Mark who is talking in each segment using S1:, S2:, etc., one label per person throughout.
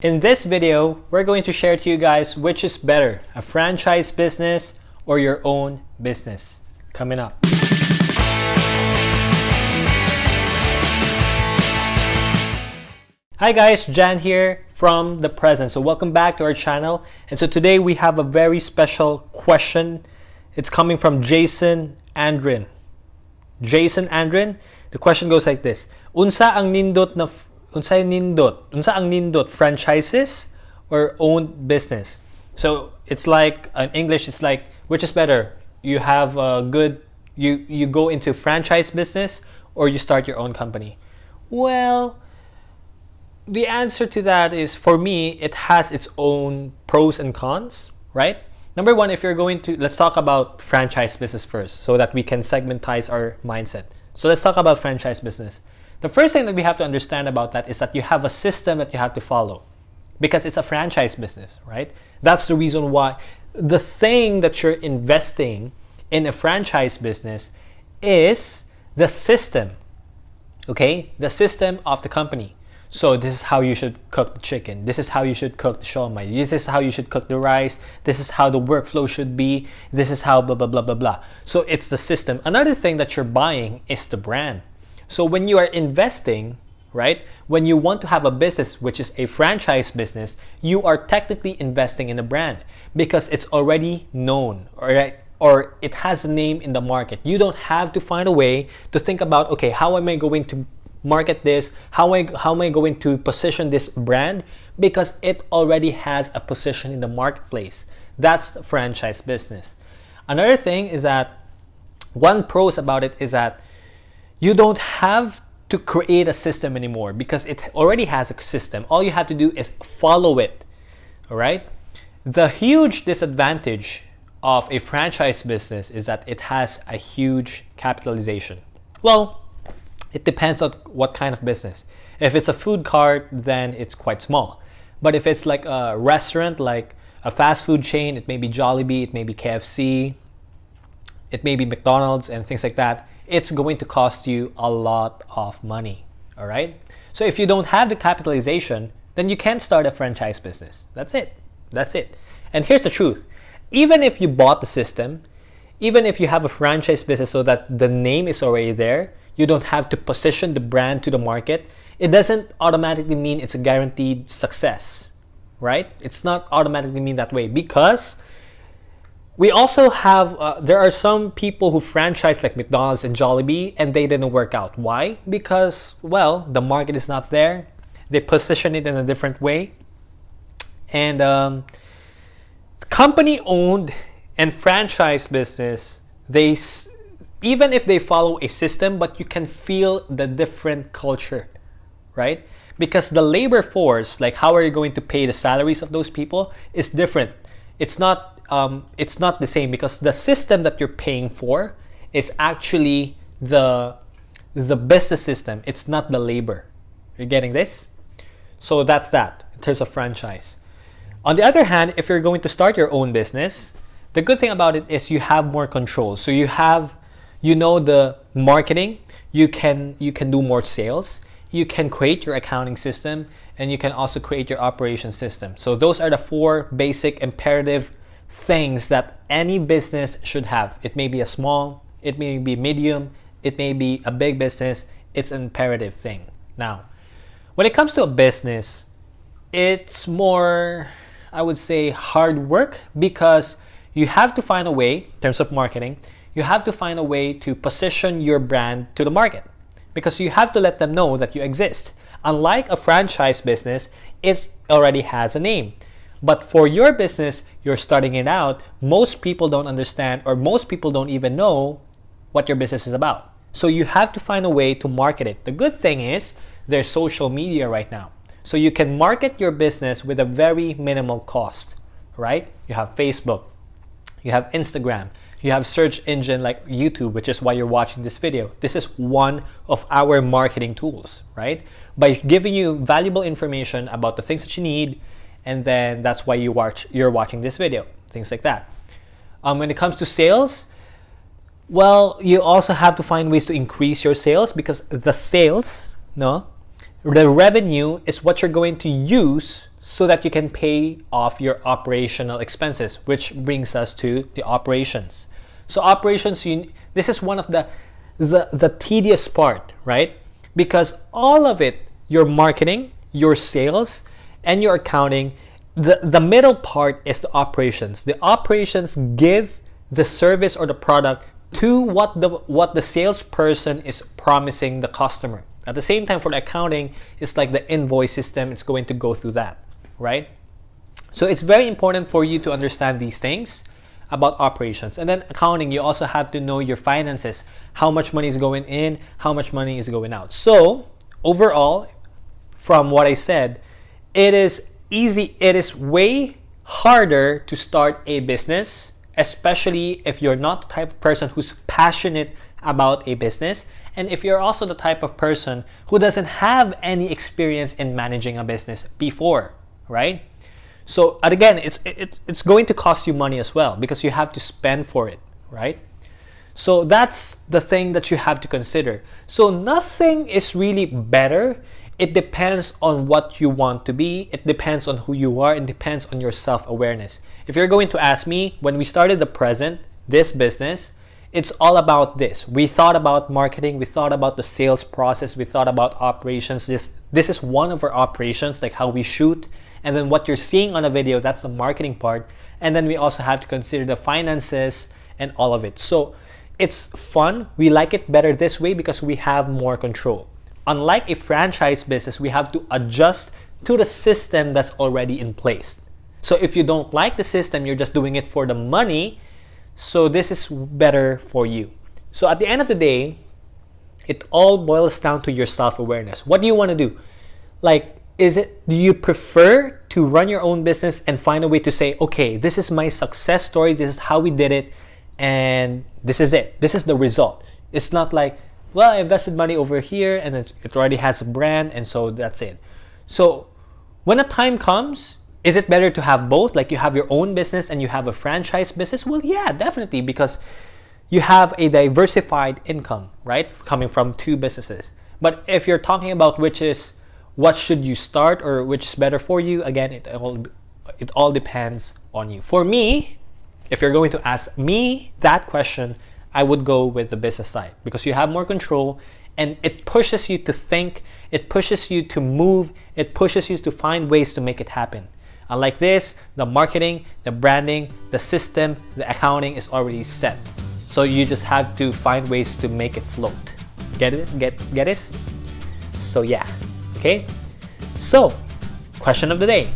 S1: In this video, we're going to share to you guys which is better, a franchise business or your own business. Coming up. Hi guys, Jan here from the present. So welcome back to our channel. And so today we have a very special question. It's coming from Jason Andrin. Jason Andrin, the question goes like this. Unsa ang nindot na unsa nindot? Unsa ang nindot franchises or owned business? So it's like in English it's like which is better? You have a good you you go into franchise business or you start your own company. Well, the answer to that is for me it has its own pros and cons right number one if you're going to let's talk about franchise business first so that we can segmentize our mindset so let's talk about franchise business the first thing that we have to understand about that is that you have a system that you have to follow because it's a franchise business right that's the reason why the thing that you're investing in a franchise business is the system okay the system of the company so this is how you should cook the chicken. This is how you should cook the siomai. This is how you should cook the rice. This is how the workflow should be. This is how blah, blah, blah, blah, blah. So it's the system. Another thing that you're buying is the brand. So when you are investing, right, when you want to have a business, which is a franchise business, you are technically investing in a brand because it's already known, right? Or it has a name in the market. You don't have to find a way to think about, okay, how am I going to market this? How am, I, how am I going to position this brand? Because it already has a position in the marketplace. That's the franchise business. Another thing is that one pros about it is that you don't have to create a system anymore because it already has a system. All you have to do is follow it. All right. The huge disadvantage of a franchise business is that it has a huge capitalization. Well, it depends on what kind of business. If it's a food cart, then it's quite small. But if it's like a restaurant, like a fast food chain, it may be Jollibee, it may be KFC, it may be McDonald's and things like that, it's going to cost you a lot of money. All right. So if you don't have the capitalization, then you can't start a franchise business. That's it. That's it. And here's the truth. Even if you bought the system, even if you have a franchise business so that the name is already there, you don't have to position the brand to the market, it doesn't automatically mean it's a guaranteed success, right? It's not automatically mean that way because we also have, uh, there are some people who franchise like McDonald's and Jollibee and they didn't work out. Why? Because, well, the market is not there. They position it in a different way. And um, company owned and franchise business, they even if they follow a system, but you can feel the different culture, right? Because the labor force, like how are you going to pay the salaries of those people, is different. It's not um, it's not the same because the system that you're paying for is actually the the business system. It's not the labor. You're getting this? So that's that in terms of franchise. On the other hand, if you're going to start your own business, the good thing about it is you have more control. So you have you know the marketing you can you can do more sales you can create your accounting system and you can also create your operation system so those are the four basic imperative things that any business should have it may be a small it may be medium it may be a big business it's an imperative thing now when it comes to a business it's more i would say hard work because you have to find a way in terms of marketing you have to find a way to position your brand to the market because you have to let them know that you exist. Unlike a franchise business, it already has a name. But for your business, you're starting it out, most people don't understand or most people don't even know what your business is about. So you have to find a way to market it. The good thing is there's social media right now. So you can market your business with a very minimal cost, right? You have Facebook, you have Instagram, you have search engine like YouTube, which is why you're watching this video. This is one of our marketing tools, right? By giving you valuable information about the things that you need, and then that's why you watch you're watching this video, things like that. Um, when it comes to sales, well, you also have to find ways to increase your sales because the sales, no, the revenue is what you're going to use so that you can pay off your operational expenses, which brings us to the operations. So operations, you, this is one of the, the, the tedious part, right? Because all of it, your marketing, your sales, and your accounting, the, the middle part is the operations. The operations give the service or the product to what the what the salesperson is promising the customer. At the same time, for the accounting, it's like the invoice system. It's going to go through that, right? So it's very important for you to understand these things about operations. And then accounting, you also have to know your finances. How much money is going in, how much money is going out. So overall, from what I said, it is easy, it is way harder to start a business, especially if you're not the type of person who's passionate about a business and if you're also the type of person who doesn't have any experience in managing a business before, right? So again, it's it, it's going to cost you money as well because you have to spend for it, right? So that's the thing that you have to consider. So nothing is really better it depends on what you want to be. It depends on who you are. It depends on your self awareness. If you're going to ask me, when we started the present, this business, it's all about this. We thought about marketing, we thought about the sales process, we thought about operations. This this is one of our operations, like how we shoot. And then what you're seeing on a video, that's the marketing part. And then we also have to consider the finances and all of it. So it's fun. We like it better this way because we have more control unlike a franchise business, we have to adjust to the system that's already in place. So if you don't like the system, you're just doing it for the money. So this is better for you. So at the end of the day, it all boils down to your self-awareness. What do you want to do? Like, is it, do you prefer to run your own business and find a way to say, okay, this is my success story, this is how we did it, and this is it. This is the result. It's not like, well, I invested money over here and it, already has a brand and so that's it. So when a time comes, is it better to have both? Like you have your own business and you have a franchise business? Well, yeah, definitely because you have a diversified income, right? Coming from two businesses. But if you're talking about which is what should you start or which is better for you, again, it all it all depends on you. For me, if you're going to ask me that question, I would go with the business side because you have more control and it pushes you to think, it pushes you to move, it pushes you to find ways to make it happen. Unlike this, the marketing, the branding, the system, the accounting is already set. So you just have to find ways to make it float. Get it? Get get it? So yeah. Okay? So, question of the day.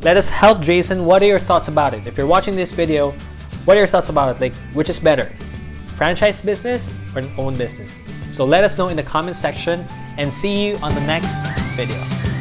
S1: Let us help Jason. What are your thoughts about it? If you're watching this video, what are your thoughts about it? Like, which is better? Franchise business or an own business? So let us know in the comment section and see you on the next video.